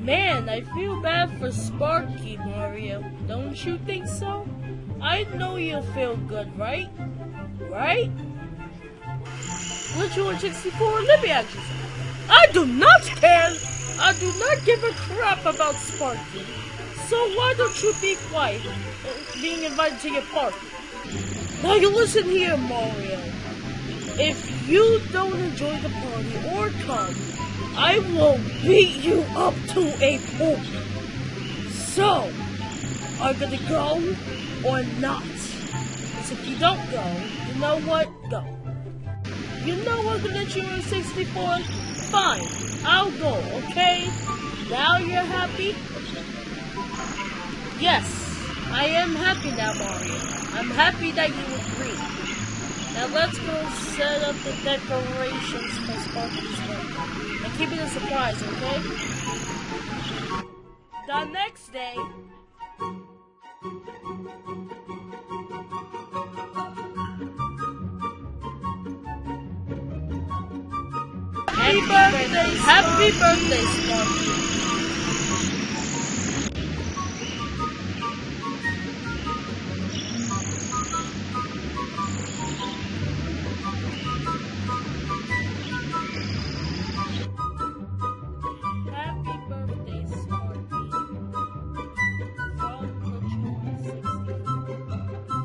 Man, I feel bad for Sparky, Mario. Don't you think so? I know you'll feel good, right? Right? Glitch 164, let me ask you something. I do not care! I do not give a crap about Sparky. So why don't you be quiet, being invited to your party? Now you listen here, Mario. If you don't enjoy the party or come, I will beat you up to a pulp. So, are you gonna go or not? Because if you don't go, you know what? Go. You know gonna let you in 64? Fine, I'll go, okay? Now you're happy? Yes, I am happy now, Mario. I'm happy that you agree. Now let's go set up the decorations for Sparky's birthday. And keep it a surprise, okay? The next day... Happy birthday, happy birthday, Sparky.